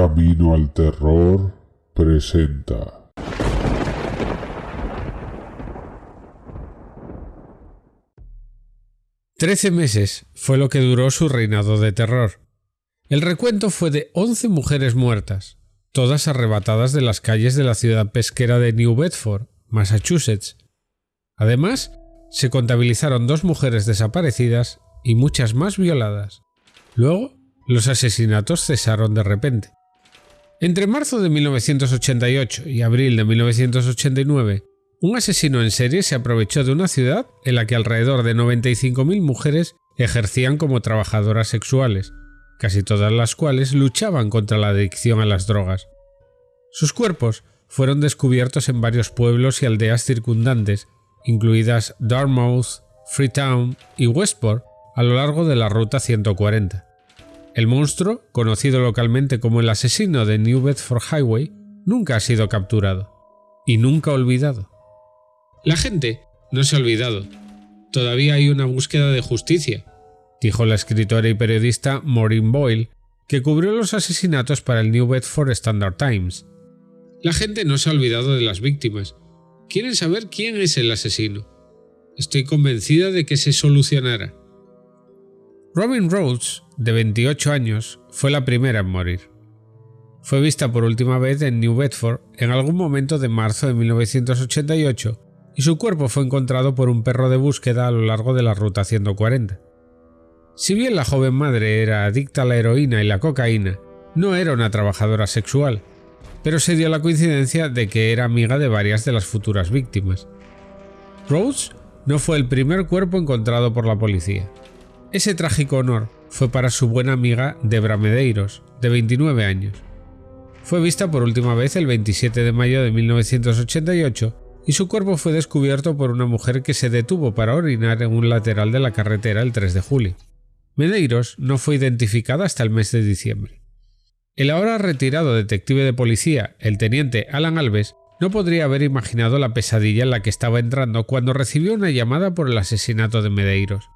Camino al Terror presenta. Trece meses fue lo que duró su reinado de terror. El recuento fue de once mujeres muertas, todas arrebatadas de las calles de la ciudad pesquera de New Bedford, Massachusetts. Además, se contabilizaron dos mujeres desaparecidas y muchas más violadas. Luego, los asesinatos cesaron de repente. Entre marzo de 1988 y abril de 1989, un asesino en serie se aprovechó de una ciudad en la que alrededor de 95.000 mujeres ejercían como trabajadoras sexuales, casi todas las cuales luchaban contra la adicción a las drogas. Sus cuerpos fueron descubiertos en varios pueblos y aldeas circundantes, incluidas Dartmouth, Freetown y Westport, a lo largo de la Ruta 140. El monstruo, conocido localmente como el asesino de New Bedford Highway, nunca ha sido capturado y nunca olvidado. La gente no se ha olvidado. Todavía hay una búsqueda de justicia, dijo la escritora y periodista Maureen Boyle, que cubrió los asesinatos para el New Bedford Standard Times. La gente no se ha olvidado de las víctimas. Quieren saber quién es el asesino. Estoy convencida de que se solucionará. Robin Rhodes, de 28 años, fue la primera en morir. Fue vista por última vez en New Bedford en algún momento de marzo de 1988 y su cuerpo fue encontrado por un perro de búsqueda a lo largo de la ruta 140. Si bien la joven madre era adicta a la heroína y la cocaína, no era una trabajadora sexual, pero se dio la coincidencia de que era amiga de varias de las futuras víctimas. Rhodes no fue el primer cuerpo encontrado por la policía. Ese trágico honor fue para su buena amiga Debra Medeiros, de 29 años. Fue vista por última vez el 27 de mayo de 1988 y su cuerpo fue descubierto por una mujer que se detuvo para orinar en un lateral de la carretera el 3 de julio. Medeiros no fue identificada hasta el mes de diciembre. El ahora retirado detective de policía, el teniente Alan Alves, no podría haber imaginado la pesadilla en la que estaba entrando cuando recibió una llamada por el asesinato de Medeiros.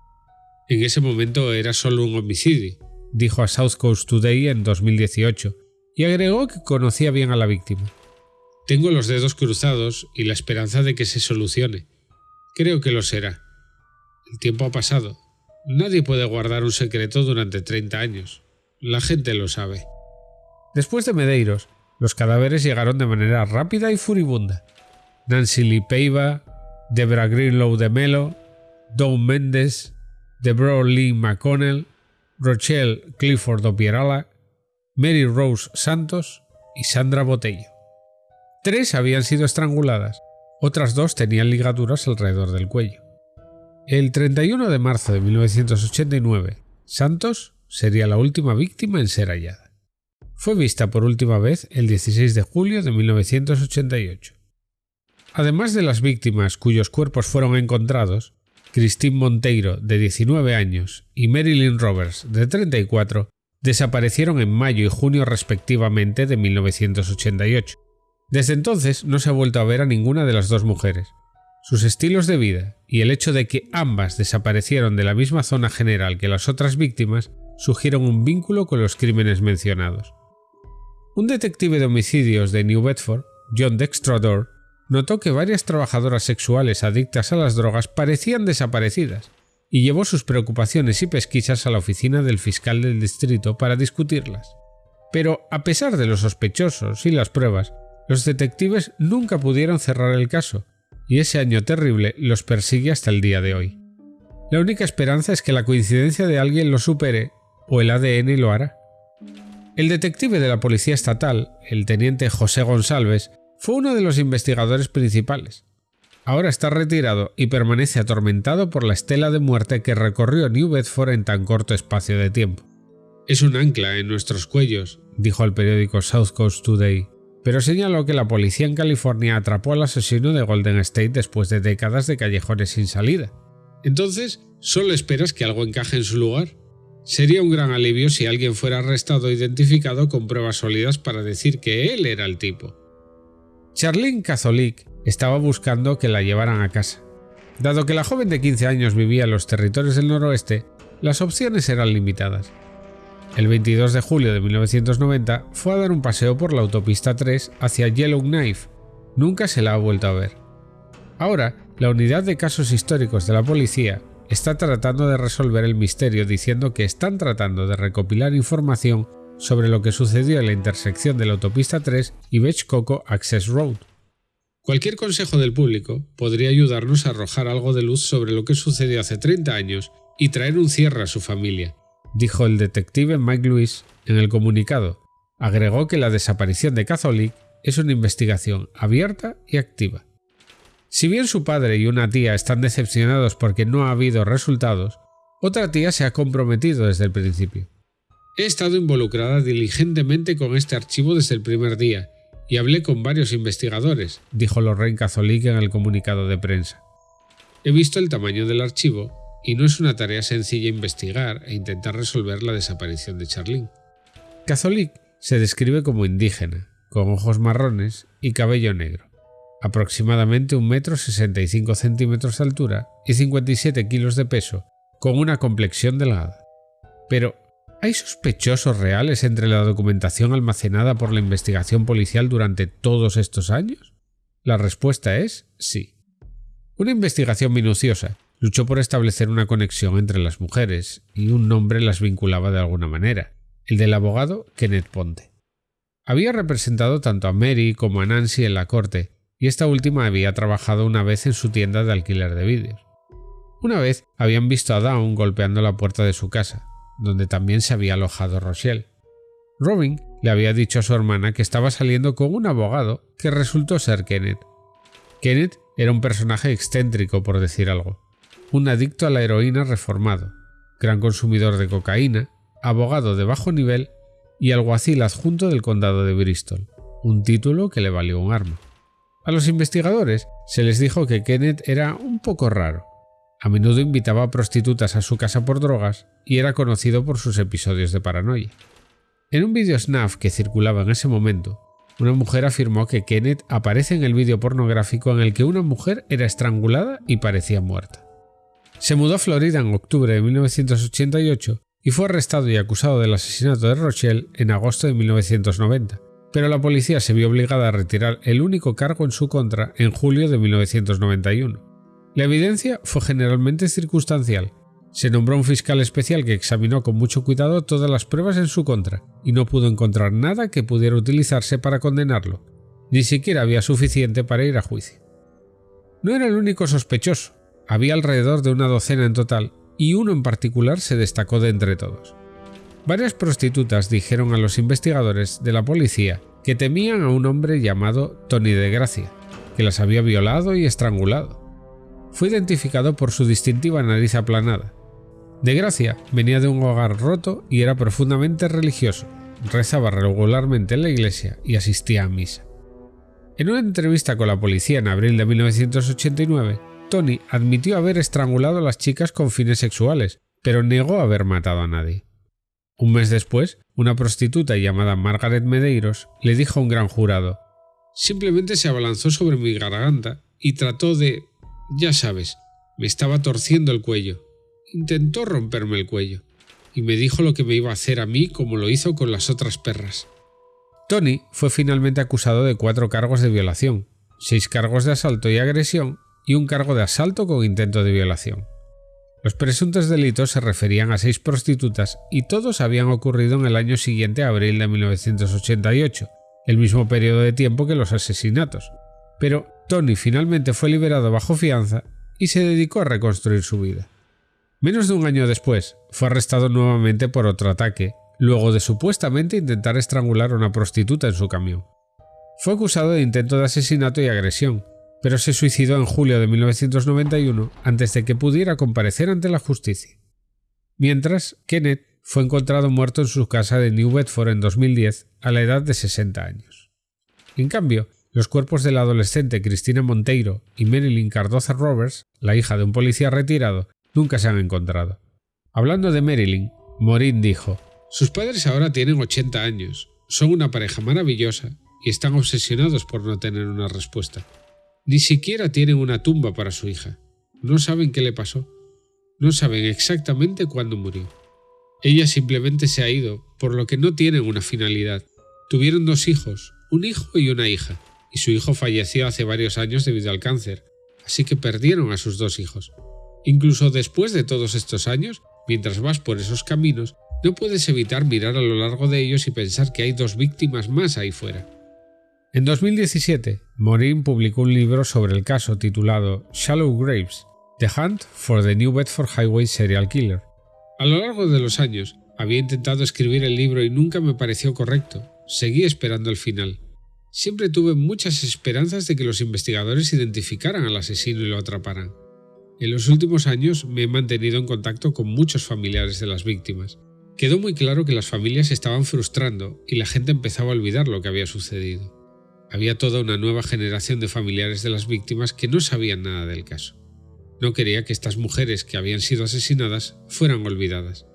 En ese momento era solo un homicidio, dijo a South Coast Today en 2018, y agregó que conocía bien a la víctima. Tengo los dedos cruzados y la esperanza de que se solucione. Creo que lo será. El tiempo ha pasado. Nadie puede guardar un secreto durante 30 años. La gente lo sabe. Después de Medeiros, los cadáveres llegaron de manera rápida y furibunda. Nancy Lee Peiva, Debra Greenlow de Melo, Don Mendes, Deborah Lee McConnell, Rochelle Clifford Opierala, Mary Rose Santos y Sandra Botello. Tres habían sido estranguladas, otras dos tenían ligaduras alrededor del cuello. El 31 de marzo de 1989, Santos sería la última víctima en ser hallada. Fue vista por última vez el 16 de julio de 1988. Además de las víctimas cuyos cuerpos fueron encontrados, Christine Monteiro, de 19 años, y Marilyn Roberts, de 34, desaparecieron en mayo y junio respectivamente de 1988. Desde entonces no se ha vuelto a ver a ninguna de las dos mujeres. Sus estilos de vida y el hecho de que ambas desaparecieron de la misma zona general que las otras víctimas sugieren un vínculo con los crímenes mencionados. Un detective de homicidios de New Bedford, John Dextrador, notó que varias trabajadoras sexuales adictas a las drogas parecían desaparecidas y llevó sus preocupaciones y pesquisas a la oficina del fiscal del distrito para discutirlas. Pero a pesar de los sospechosos y las pruebas, los detectives nunca pudieron cerrar el caso, y ese año terrible los persigue hasta el día de hoy. La única esperanza es que la coincidencia de alguien lo supere o el ADN lo hará. El detective de la Policía Estatal, el teniente José González, fue uno de los investigadores principales. Ahora está retirado y permanece atormentado por la estela de muerte que recorrió New Bedford en tan corto espacio de tiempo. Es un ancla en nuestros cuellos, dijo al periódico South Coast Today, pero señaló que la policía en California atrapó al asesino de Golden State después de décadas de callejones sin salida. Entonces, ¿solo esperas que algo encaje en su lugar? Sería un gran alivio si alguien fuera arrestado o identificado con pruebas sólidas para decir que él era el tipo. Charlene Catholic estaba buscando que la llevaran a casa. Dado que la joven de 15 años vivía en los territorios del noroeste, las opciones eran limitadas. El 22 de julio de 1990 fue a dar un paseo por la autopista 3 hacia Yellowknife. Nunca se la ha vuelto a ver. Ahora, la unidad de casos históricos de la policía está tratando de resolver el misterio diciendo que están tratando de recopilar información sobre lo que sucedió en la intersección de la autopista 3 y Coco Access Road. Cualquier consejo del público podría ayudarnos a arrojar algo de luz sobre lo que sucedió hace 30 años y traer un cierre a su familia, dijo el detective Mike Lewis en el comunicado. Agregó que la desaparición de Catholic es una investigación abierta y activa. Si bien su padre y una tía están decepcionados porque no ha habido resultados, otra tía se ha comprometido desde el principio. He estado involucrada diligentemente con este archivo desde el primer día y hablé con varios investigadores, dijo Lorraine Catholic en el comunicado de prensa. He visto el tamaño del archivo y no es una tarea sencilla investigar e intentar resolver la desaparición de Charlene. Catholic se describe como indígena, con ojos marrones y cabello negro, aproximadamente un metro 65 centímetros de altura y 57 kilos de peso, con una complexión delgada. Pero, ¿hay sospechosos reales entre la documentación almacenada por la investigación policial durante todos estos años? La respuesta es sí. Una investigación minuciosa luchó por establecer una conexión entre las mujeres y un nombre las vinculaba de alguna manera, el del abogado Kenneth Ponte. Había representado tanto a Mary como a Nancy en la corte, y esta última había trabajado una vez en su tienda de alquiler de vídeos. Una vez habían visto a Dawn golpeando la puerta de su casa, donde también se había alojado Rochelle. Robin le había dicho a su hermana que estaba saliendo con un abogado que resultó ser Kenneth. Kenneth era un personaje excéntrico, por decir algo un adicto a la heroína reformado, gran consumidor de cocaína, abogado de bajo nivel y alguacil adjunto del condado de Bristol, un título que le valió un arma. A los investigadores se les dijo que Kenneth era un poco raro. A menudo invitaba a prostitutas a su casa por drogas y era conocido por sus episodios de paranoia. En un vídeo snuff que circulaba en ese momento, una mujer afirmó que Kenneth aparece en el vídeo pornográfico en el que una mujer era estrangulada y parecía muerta. Se mudó a Florida en octubre de 1988 y fue arrestado y acusado del asesinato de Rochelle en agosto de 1990, pero la policía se vio obligada a retirar el único cargo en su contra en julio de 1991. La evidencia fue generalmente circunstancial. Se nombró un fiscal especial que examinó con mucho cuidado todas las pruebas en su contra y no pudo encontrar nada que pudiera utilizarse para condenarlo. Ni siquiera había suficiente para ir a juicio. No era el único sospechoso. Había alrededor de una docena en total, y uno en particular se destacó de entre todos. Varias prostitutas dijeron a los investigadores de la policía que temían a un hombre llamado Tony de Gracia, que las había violado y estrangulado. Fue identificado por su distintiva nariz aplanada. De Gracia venía de un hogar roto y era profundamente religioso, rezaba regularmente en la iglesia y asistía a misa. En una entrevista con la policía en abril de 1989, Tony admitió haber estrangulado a las chicas con fines sexuales, pero negó haber matado a nadie. Un mes después, una prostituta llamada Margaret Medeiros le dijo a un gran jurado Simplemente se abalanzó sobre mi garganta y trató de... ya sabes, me estaba torciendo el cuello. Intentó romperme el cuello y me dijo lo que me iba a hacer a mí como lo hizo con las otras perras. Tony fue finalmente acusado de cuatro cargos de violación, seis cargos de asalto y agresión y un cargo de asalto con intento de violación. Los presuntos delitos se referían a seis prostitutas y todos habían ocurrido en el año siguiente a abril de 1988, el mismo periodo de tiempo que los asesinatos. Pero Tony finalmente fue liberado bajo fianza y se dedicó a reconstruir su vida. Menos de un año después, fue arrestado nuevamente por otro ataque, luego de supuestamente intentar estrangular a una prostituta en su camión. Fue acusado de intento de asesinato y agresión, pero se suicidó en julio de 1991 antes de que pudiera comparecer ante la justicia. Mientras, Kenneth fue encontrado muerto en su casa de New Bedford en 2010 a la edad de 60 años. En cambio, los cuerpos de la adolescente Cristina Monteiro y Marilyn Cardoza Roberts, la hija de un policía retirado, nunca se han encontrado. Hablando de Marilyn, Morin dijo, Sus padres ahora tienen 80 años, son una pareja maravillosa y están obsesionados por no tener una respuesta. Ni siquiera tienen una tumba para su hija. No saben qué le pasó. No saben exactamente cuándo murió. Ella simplemente se ha ido, por lo que no tienen una finalidad. Tuvieron dos hijos, un hijo y una hija, y su hijo falleció hace varios años debido al cáncer, así que perdieron a sus dos hijos. Incluso después de todos estos años, mientras vas por esos caminos, no puedes evitar mirar a lo largo de ellos y pensar que hay dos víctimas más ahí fuera. En 2017, Morin publicó un libro sobre el caso titulado Shallow Graves, The Hunt for the New Bedford Highway Serial Killer. A lo largo de los años, había intentado escribir el libro y nunca me pareció correcto. Seguí esperando el final. Siempre tuve muchas esperanzas de que los investigadores identificaran al asesino y lo atraparan. En los últimos años me he mantenido en contacto con muchos familiares de las víctimas. Quedó muy claro que las familias estaban frustrando y la gente empezaba a olvidar lo que había sucedido. Había toda una nueva generación de familiares de las víctimas que no sabían nada del caso. No quería que estas mujeres que habían sido asesinadas fueran olvidadas.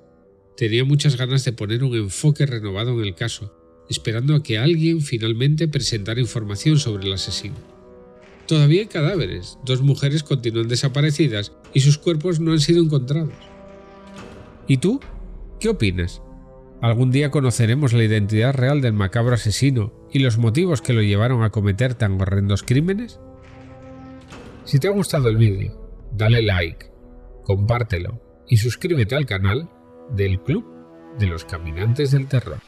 Tenía muchas ganas de poner un enfoque renovado en el caso esperando a que alguien finalmente presentara información sobre el asesino. Todavía hay cadáveres, dos mujeres continúan desaparecidas y sus cuerpos no han sido encontrados. ¿Y tú? ¿Qué opinas? ¿Algún día conoceremos la identidad real del macabro asesino y los motivos que lo llevaron a cometer tan horrendos crímenes? Si te ha gustado el vídeo, dale like, compártelo y suscríbete al canal del Club de los Caminantes del Terror.